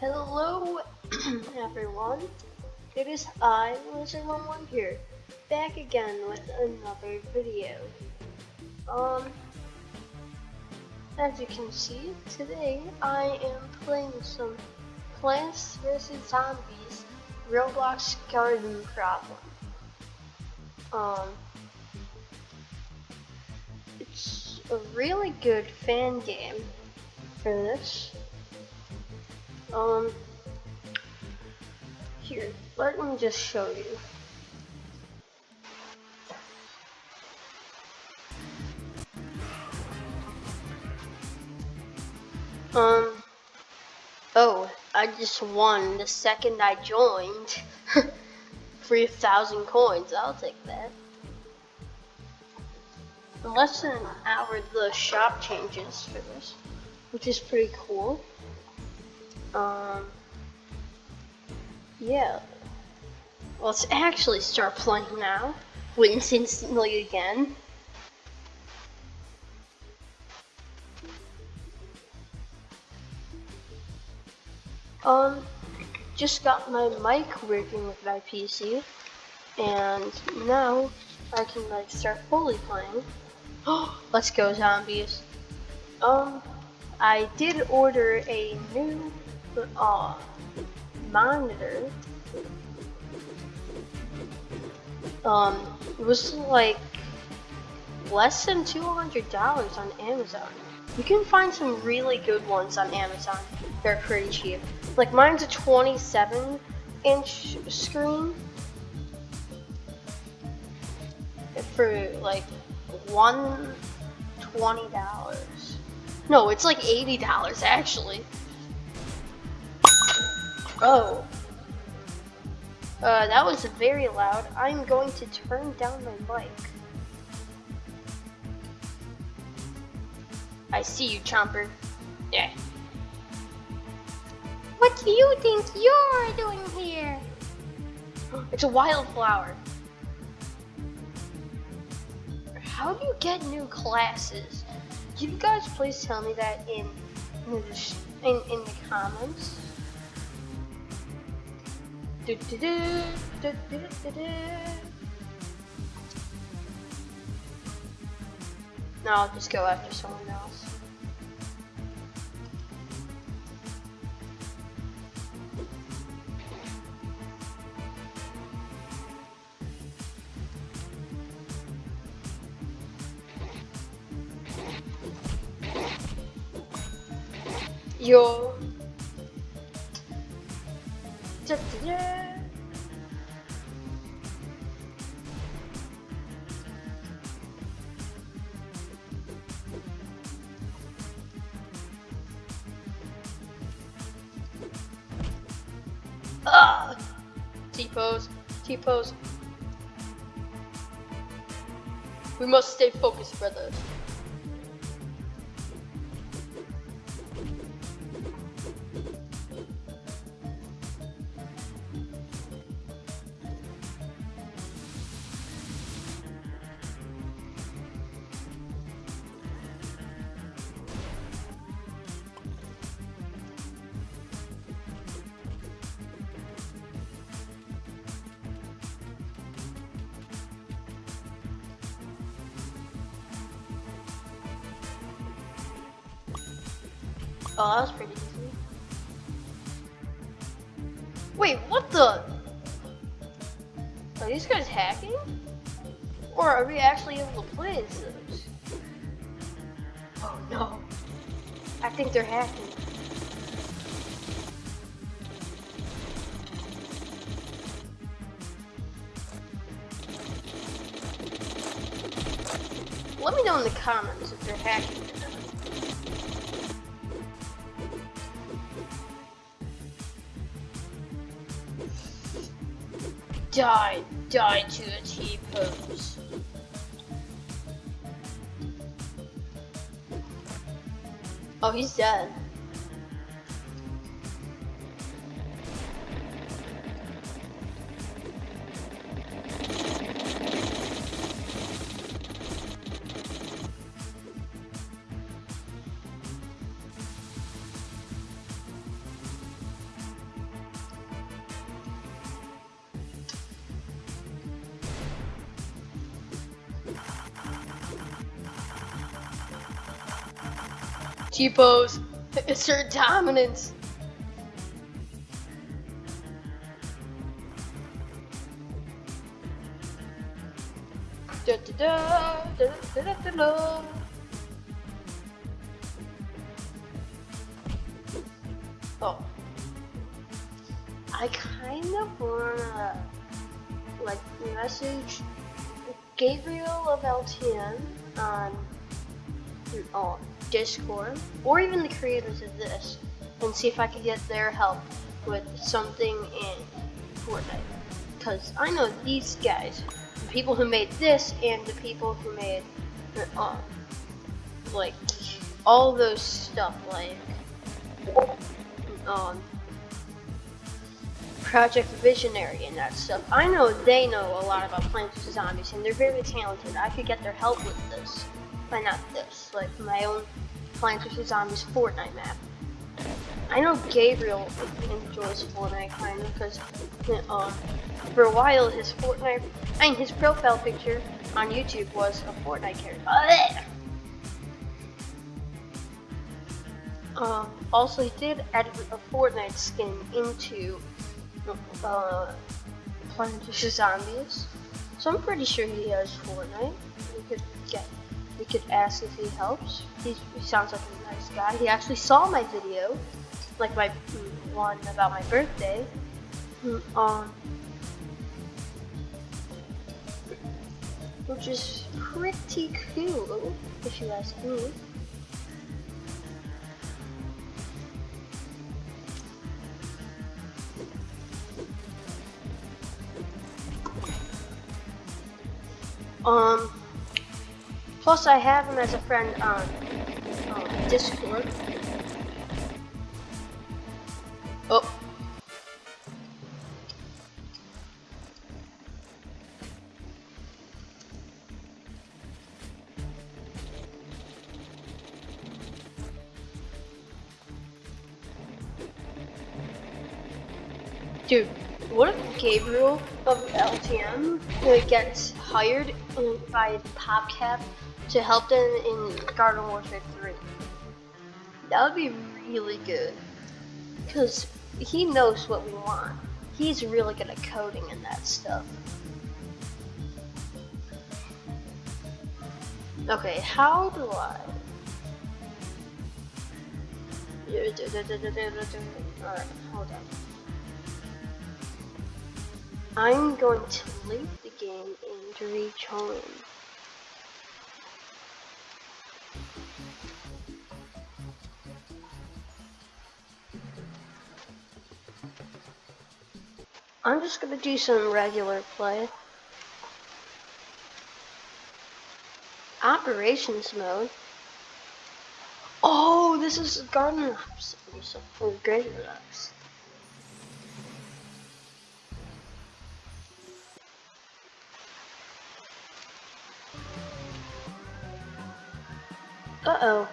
Hello, everyone. It is I, Lizard11 here, back again with another video. Um, as you can see, today I am playing some Plants vs. Zombies Roblox Garden Problem. Um, it's a really good fan game for this. Um, here, let me just show you. Um, oh, I just won the second I joined. 3,000 coins, I'll take that. In less than an hour, the shop changes for this, which is pretty cool. Um, yeah. Let's actually start playing now. Wins instantly again. Um, just got my mic working with my PC, and now I can like start fully playing. Let's go zombies. Um, I did order a new uh, monitor. Um, it was like less than $200 on Amazon. You can find some really good ones on Amazon. They're pretty cheap. Like mine's a 27 inch screen for like one twenty dollars. No, it's like eighty dollars actually. Oh. Uh, that was very loud. I'm going to turn down my mic. I see you, Chomper. Yeah. What do you think you're doing here? It's a wildflower. How do you get new classes? Can you guys please tell me that in in, in, in the comments? Do, do, do. No, I'll just go after someone else. Yo. T-pose, T-pose. We must stay focused, brothers. Oh, that was pretty easy. Wait, what the? Are these guys hacking? Or are we actually able to play as those? Oh no. I think they're hacking. Let me know in the comments if they're hacking Die, die to a T-pose. Oh, he's dead. T-pose. Assert dominance. Da, da, da. Oh. I kind of wanna like message Gabriel of LTN on on Discord or even the creators of this and see if I can get their help with something in Fortnite. Because I know these guys, the people who made this and the people who made um, like all those stuff like um, Project Visionary and that stuff. I know they know a lot about Plants vs Zombies and they're very talented. I could get their help with this. But not this, like my own Plants vs Zombies Fortnite map. I know Gabriel enjoys Fortnite kind of because um, for a while his Fortnite, I mean his profile picture on YouTube was a Fortnite character. Um, also, he did add a Fortnite skin into uh, Plants vs Zombies, so I'm pretty sure he has Fortnite. We could get, we could ask if he helps. He's, he sounds like a nice guy. He actually saw my video, like my one about my birthday. Um, which is pretty cool, if you ask me. Um, plus I have him as a friend on um, Discord. Oh. Dude, what if Gabriel of LTM gets hired by PopCap to help them in Garden Warfare 3? That would be really good. Because he knows what we want. He's really good at coding and that stuff. Okay, how do I? Alright, hold on. I'm going to leave the game and reach I'm just gonna do some regular play. Operations mode. Oh, this is Garden Ops. Or Great Ops. Uh-oh.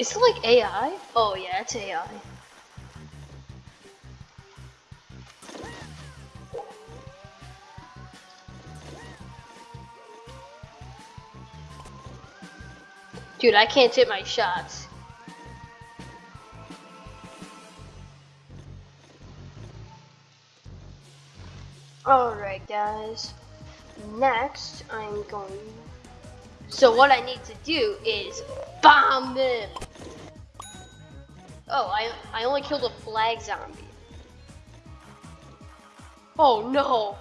Is it like AI? Oh yeah, it's AI. Dude, I can't hit my shots. Alright guys, next I'm going, so what I need to do is bomb them. Oh, I, I only killed a flag zombie. Oh no.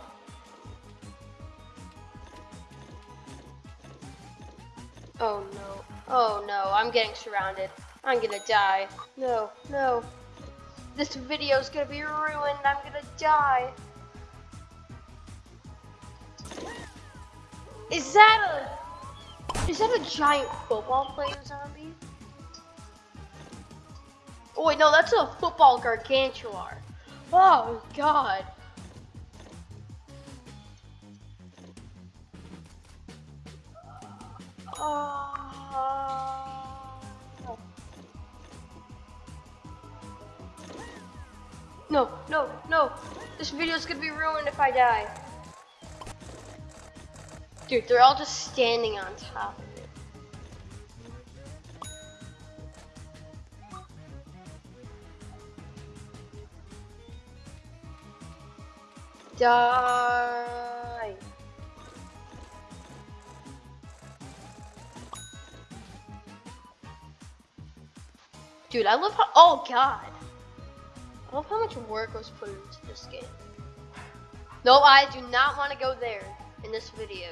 Oh no, oh no, I'm getting surrounded. I'm gonna die. No, no. This video's gonna be ruined, I'm gonna die. Is that a is that a giant football player zombie? Oh wait, no, that's a football gargantuar. Oh god. Oh. No, no, no. This video's gonna be ruined if I die. Dude, they're all just standing on top Die. Dude, I love how. Oh god. I love how much work was put into this game. No, I do not want to go there in this video.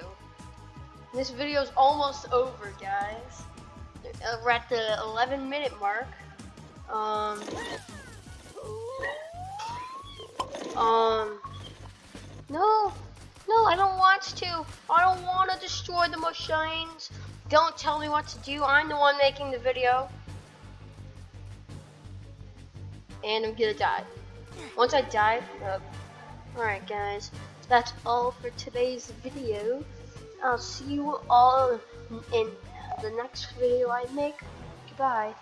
This video is almost over, guys. We're at the 11 minute mark. Um. Um. No, no, I don't want to. I don't want to destroy the machines. Don't tell me what to do. I'm the one making the video. And I'm gonna die. Once I die, uh, alright guys, that's all for today's video. I'll see you all in the next video I make. Goodbye.